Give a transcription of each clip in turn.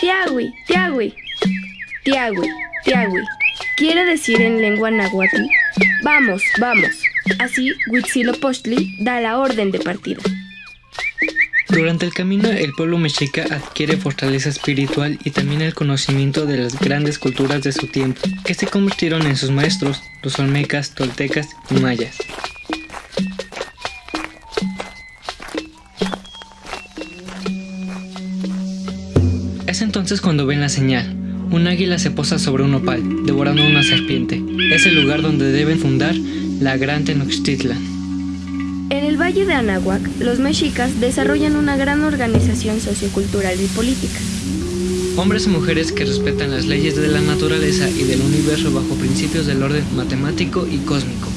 Tiagui, tiagui. Tiagui, tiagui. Quiere decir en lengua náhuatl, vamos, vamos. Así, Huitzilopochtli da la orden de partida. Durante el camino, el pueblo mexica adquiere fortaleza espiritual y también el conocimiento de las grandes culturas de su tiempo, que se convirtieron en sus maestros, los olmecas, toltecas y mayas. Es entonces cuando ven la señal. Un águila se posa sobre un opal, devorando una serpiente. Es el lugar donde deben fundar la Gran Tenochtitlan. En el Valle de Anahuac, los mexicas desarrollan una gran organización sociocultural y política. Hombres y mujeres que respetan las leyes de la naturaleza y del universo bajo principios del orden matemático y cósmico.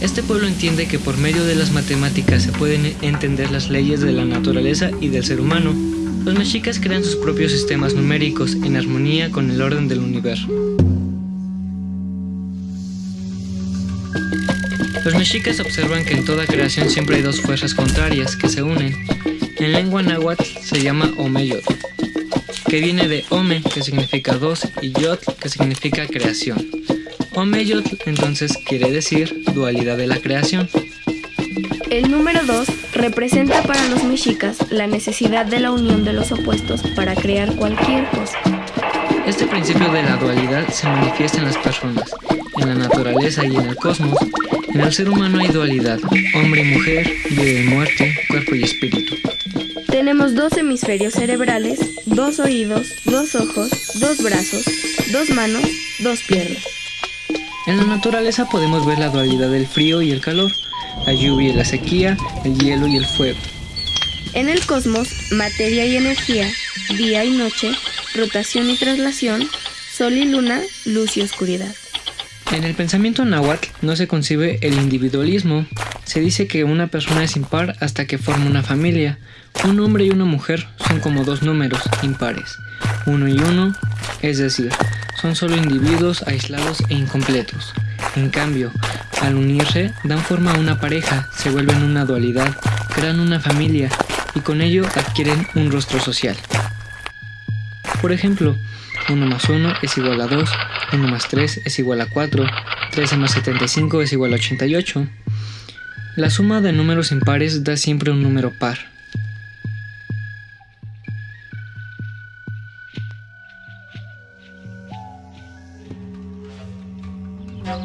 Este pueblo entiende que por medio de las matemáticas se pueden entender las leyes de la naturaleza y del ser humano, los mexicas crean sus propios sistemas numéricos en armonía con el orden del universo. Los mexicas observan que en toda creación siempre hay dos fuerzas contrarias que se unen. En lengua náhuatl se llama Omeyot, que viene de Ome, que significa dos, y Yot, que significa creación. Omeyot entonces quiere decir dualidad de la creación. El número 2 representa para los mexicas la necesidad de la unión de los opuestos para crear cualquier cosa. Este principio de la dualidad se manifiesta en las personas, en la naturaleza y en el cosmos. En el ser humano hay dualidad, hombre y mujer, vida y muerte, cuerpo y espíritu. Tenemos dos hemisferios cerebrales, dos oídos, dos ojos, dos brazos, dos manos, dos piernas. En la naturaleza podemos ver la dualidad del frío y el calor, la lluvia y la sequía, el hielo y el fuego. En el cosmos, materia y energía, día y noche, rotación y traslación, sol y luna, luz y oscuridad. En el pensamiento náhuatl no se concibe el individualismo. Se dice que una persona es impar hasta que forma una familia. Un hombre y una mujer son como dos números impares. Uno y uno, es decir, son solo individuos aislados e incompletos. En cambio, al unirse, dan forma a una pareja, se vuelven una dualidad, crean una familia y con ello adquieren un rostro social. Por ejemplo, 1 más 1 es igual a 2, 1 más 3 es igual a 4, 13 más 75 es igual a 88. La suma de números impares da siempre un número par.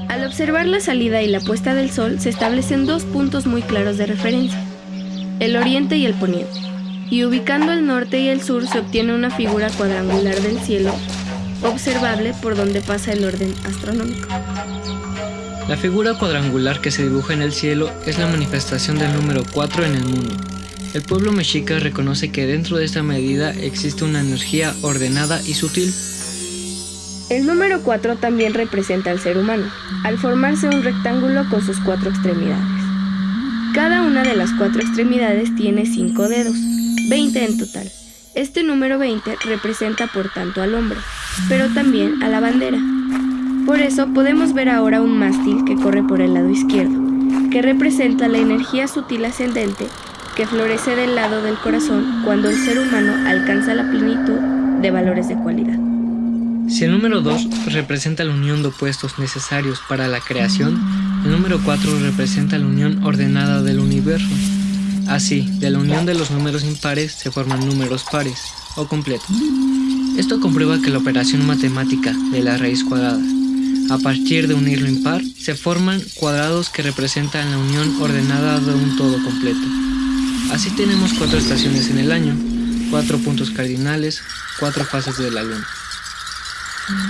Al observar la salida y la puesta del sol se establecen dos puntos muy claros de referencia, el oriente y el poniente, y ubicando el norte y el sur se obtiene una figura cuadrangular del cielo observable por donde pasa el orden astronómico. La figura cuadrangular que se dibuja en el cielo es la manifestación del número 4 en el mundo. El pueblo mexica reconoce que dentro de esta medida existe una energía ordenada y sutil. El número 4 también representa al ser humano, al formarse un rectángulo con sus cuatro extremidades. Cada una de las cuatro extremidades tiene 5 dedos, 20 en total. Este número 20 representa por tanto al hombre, pero también a la bandera. Por eso podemos ver ahora un mástil que corre por el lado izquierdo, que representa la energía sutil ascendente que florece del lado del corazón cuando el ser humano alcanza la plenitud de valores de cualidad. Si el número 2 representa la unión de opuestos necesarios para la creación, el número 4 representa la unión ordenada del universo. Así, de la unión de los números impares se forman números pares o completos. Esto comprueba que la operación matemática de la raíz cuadrada, a partir de unir lo impar, se forman cuadrados que representan la unión ordenada de un todo completo. Así tenemos cuatro estaciones en el año, cuatro puntos cardinales, cuatro fases de la luna.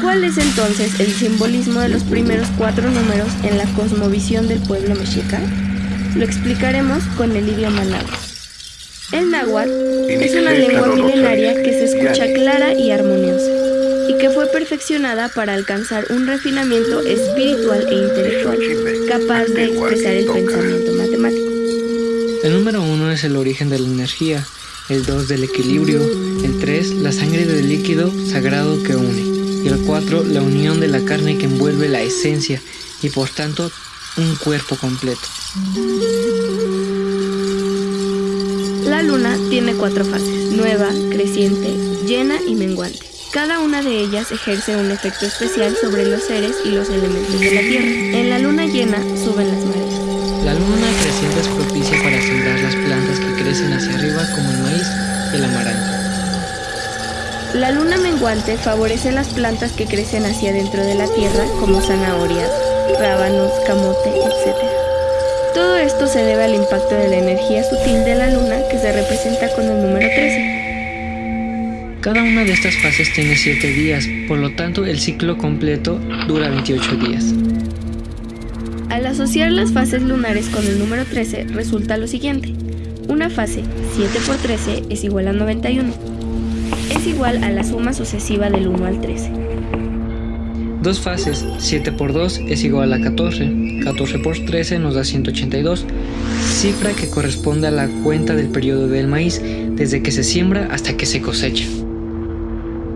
¿Cuál es entonces el simbolismo de los primeros cuatro números en la cosmovisión del pueblo mexica? Lo explicaremos con el idioma náhuatl. El náhuatl es una lengua milenaria que se escucha clara y armoniosa y que fue perfeccionada para alcanzar un refinamiento espiritual e intelectual capaz de expresar el pensamiento matemático. El número uno es el origen de la energía, el 2 del equilibrio, el 3 la sangre del líquido sagrado que une. y el 4 la unión de la carne que envuelve la esencia y por tanto un cuerpo completo. La luna tiene cuatro fases, nueva, creciente, llena y menguante. Cada una de ellas ejerce un efecto especial sobre los seres y los elementos de la Tierra. En la luna llena suben las mareas. La luna creciente es propicia para sembrar las plantas que crecen hacia arriba como el maíz y el amaranto. La luna menguante favorece las plantas que crecen hacia dentro de la tierra como zanahorias, rábanos, camote, etc. Todo esto se debe al impacto de la energía sutil de la luna que se representa con el número 13. Cada una de estas fases tiene 7 días, por lo tanto el ciclo completo dura 28 días. Al asociar las fases lunares con el número 13 resulta lo siguiente. Una fase 7 por 13 es igual a 91. Es igual a la suma sucesiva del 1 al 13. Dos fases, 7 por 2 es igual a 14, 14 por 13 nos da 182, cifra que corresponde a la cuenta del periodo del maíz desde que se siembra hasta que se cosecha.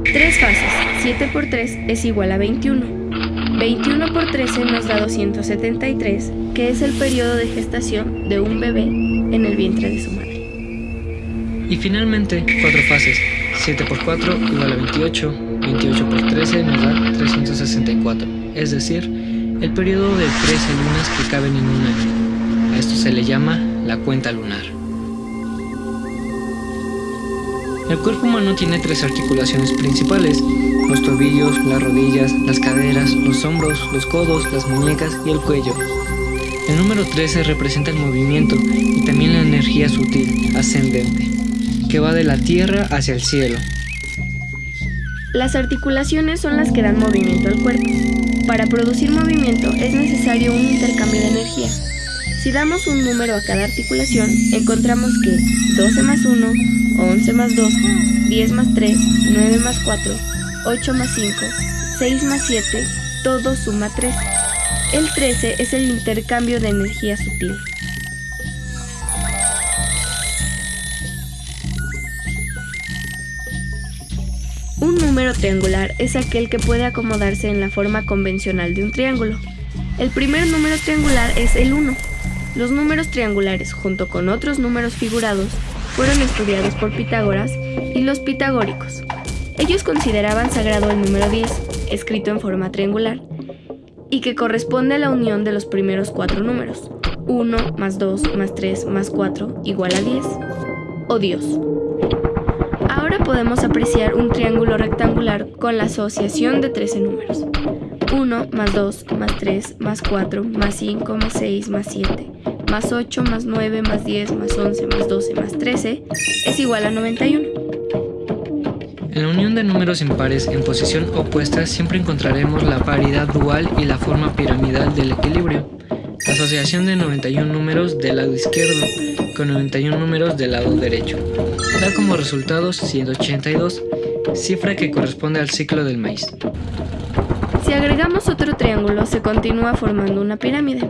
Tres fases, 7 por 3 es igual a 21. 21 por 13 nos da 273, que es el periodo de gestación de un bebé en el vientre de su madre. Y finalmente, cuatro fases, 7 por 4 igual a 28, 28 por 13 nos da 364, es decir, el periodo de 13 lunas que caben en un año. A esto se le llama la cuenta lunar. El cuerpo humano tiene tres articulaciones principales, los tobillos, las rodillas, las caderas, los hombros, los codos, las muñecas y el cuello. El número 13 representa el movimiento y también la energía sutil, ascendente, que va de la tierra hacia el cielo. Las articulaciones son las que dan movimiento al cuerpo. Para producir movimiento es necesario un intercambio de energía. Si damos un número a cada articulación, encontramos que 12 más 1, 11 más 2, 10 más 3, 9 más 4, 8 más 5, 6 más 7, todo suma 13. El 13 es el intercambio de energía sutil. Un número triangular es aquel que puede acomodarse en la forma convencional de un triángulo. El primer número triangular es el 1. Los números triangulares, junto con otros números figurados, fueron estudiados por Pitágoras y los pitagóricos. Ellos consideraban sagrado el número 10, escrito en forma triangular, y que corresponde a la unión de los primeros cuatro números, 1 más 2 más 3 más 4 igual a 10, o Dios. Ahora podemos apreciar un triángulo rectangular con la asociación de 13 números. 1 más 2 más 3 más 4 más 5 más 6 más 7 más 8 más 9 más 10 más 11 más 12 más 13 es igual a 91. En la unión de números impares en posición opuesta siempre encontraremos la paridad dual y la forma piramidal del equilibrio. Asociación de 91 números del lado izquierdo con 91 números del lado derecho. Da como resultados 182, cifra que corresponde al ciclo del maíz. Si agregamos otro triángulo se continúa formando una pirámide.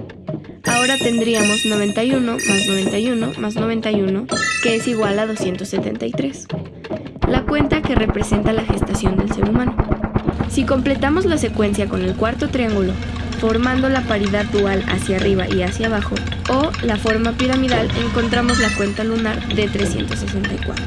Ahora tendríamos 91 más 91 más 91, que es igual a 273. La cuenta que representa la gestación del ser humano. Si completamos la secuencia con el cuarto triángulo, formando la paridad dual hacia arriba y hacia abajo, o la forma piramidal, encontramos la cuenta lunar de 364.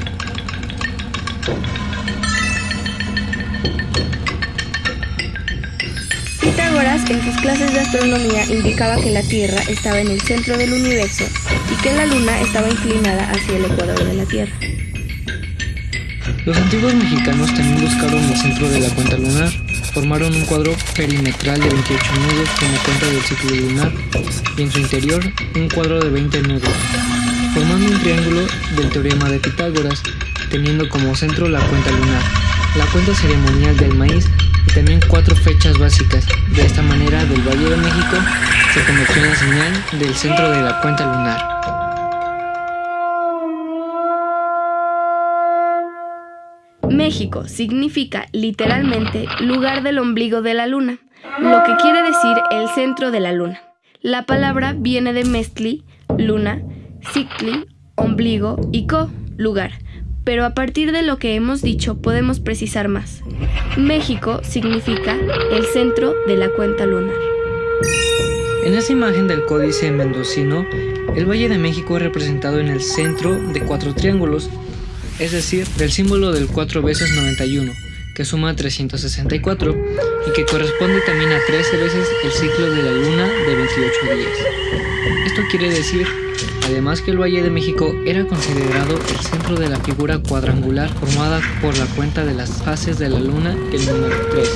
Pitágoras en sus clases de astronomía indicaba que la Tierra estaba en el centro del universo y que la Luna estaba inclinada hacia el ecuador de la Tierra. Los antiguos mexicanos también buscaron el centro de la cuenta lunar. Formaron un cuadro perimetral de 28 nudos como cuenta del ciclo lunar y en su interior un cuadro de 20 nudos, formando un triángulo del teorema de Pitágoras, teniendo como centro la cuenta lunar, la cuenta ceremonial del maíz y también cuatro fechas básicas. De esta manera, del Valle de México se convirtió en la señal del centro de la cuenta lunar. México significa literalmente lugar del ombligo de la luna, lo que quiere decir el centro de la luna. La palabra viene de mestli, luna, cicli, ombligo y co, lugar, pero a partir de lo que hemos dicho podemos precisar más. México significa el centro de la cuenta lunar. En esa imagen del códice mendocino, el Valle de México es representado en el centro de cuatro triángulos, es decir, del símbolo del 4 veces 91, que suma 364 y que corresponde también a 13 veces el ciclo de la luna de 28 días. Esto quiere decir, además que el Valle de México era considerado el centro de la figura cuadrangular formada por la cuenta de las fases de la luna y el número 13.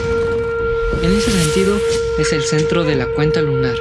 En ese sentido, es el centro de la cuenta lunar,